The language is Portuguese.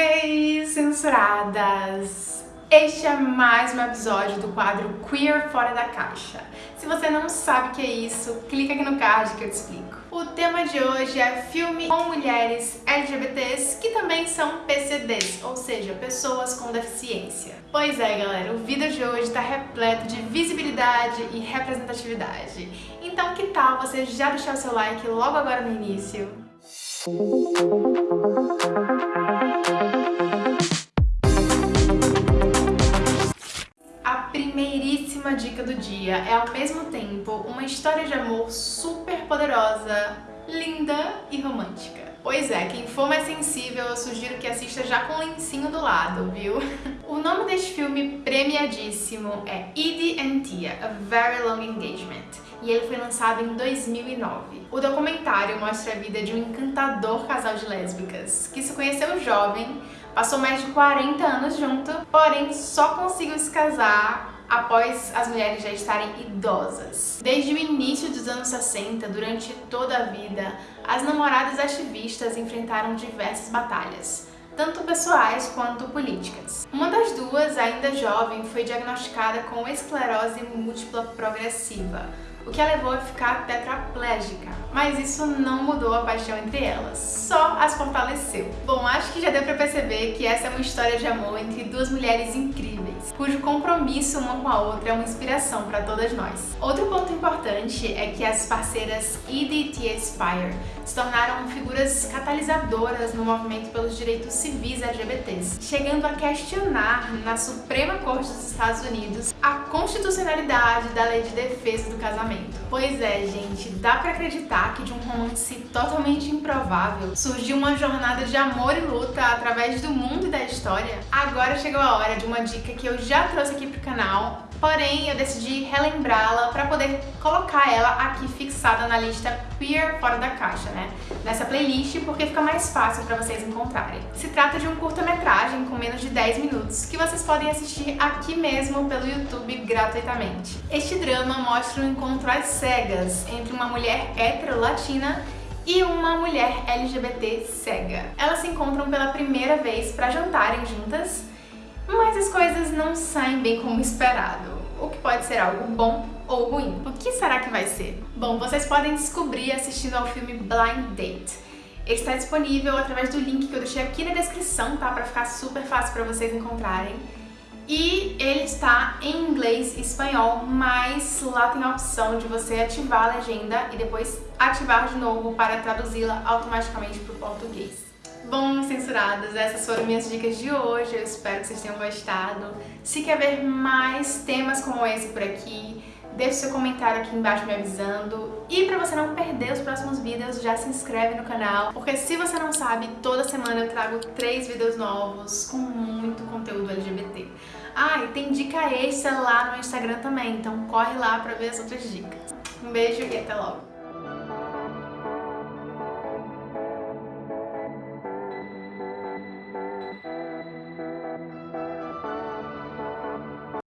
Hey, censuradas! Este é mais um episódio do quadro Queer Fora da Caixa. Se você não sabe o que é isso, clica aqui no card que eu te explico. O tema de hoje é filme com mulheres LGBTs que também são PCDs, ou seja, pessoas com deficiência. Pois é, galera, o vídeo de hoje está repleto de visibilidade e representatividade. Então que tal você já deixar o seu like logo agora no início? A primeiríssima dica do dia é ao mesmo tempo uma história de amor super poderosa, linda e romântica. Pois é, quem for mais sensível, eu sugiro que assista já com o lencinho do lado, viu? O nome deste filme premiadíssimo é Edie and Tia, A Very Long Engagement, e ele foi lançado em 2009. O documentário mostra a vida de um encantador casal de lésbicas, que se conheceu jovem, passou mais de 40 anos junto, porém só conseguiu se casar após as mulheres já estarem idosas. Desde o início dos anos 60, durante toda a vida, as namoradas ativistas enfrentaram diversas batalhas, tanto pessoais quanto políticas. Uma das duas, ainda jovem, foi diagnosticada com esclerose múltipla progressiva, o que a levou a ficar tetraplégica. Mas isso não mudou a paixão entre elas, só as fortaleceu. Bom, acho que já deu pra perceber que essa é uma história de amor entre duas mulheres incríveis, cujo compromisso uma com a outra é uma inspiração para todas nós. Outro ponto importante é que as parceiras Edie e Tia Spire se tornaram figuras catalisadoras no movimento pelos direitos civis LGBTs, chegando a questionar na Suprema Corte dos Estados Unidos a constitucionalidade da lei de defesa do casamento. Pois é, gente, dá pra acreditar que de um romance totalmente improvável surgiu uma jornada de amor e luta através do mundo e da história? Agora chegou a hora de uma dica que eu já trouxe aqui pro canal, porém eu decidi relembrá-la para poder colocar ela aqui fixada na lista Queer Fora da Caixa, né? Nessa playlist, porque fica mais fácil para vocês encontrarem. Se trata de um curta-metragem com menos de 10 minutos, que vocês podem assistir aqui mesmo pelo YouTube gratuitamente. Este drama mostra um encontro às cegas entre uma mulher hétero-latina e uma mulher LGBT cega. Elas se encontram pela primeira vez para jantarem juntas, mas as coisas não saem bem como esperado, o que pode ser algo bom ou ruim. O que será que vai ser? Bom, vocês podem descobrir assistindo ao filme Blind Date. Ele está disponível através do link que eu deixei aqui na descrição, tá? Pra ficar super fácil pra vocês encontrarem. E ele está em inglês e espanhol, mas lá tem a opção de você ativar a legenda e depois ativar de novo para traduzi-la automaticamente para o português. Bom, censuradas, essas foram minhas dicas de hoje, eu espero que vocês tenham gostado. Se quer ver mais temas como esse por aqui, deixe seu comentário aqui embaixo me avisando. E pra você não perder os próximos vídeos, já se inscreve no canal, porque se você não sabe, toda semana eu trago três vídeos novos com muito conteúdo LGBT. Ah, e tem dica extra lá no Instagram também, então corre lá pra ver as outras dicas. Um beijo e até logo!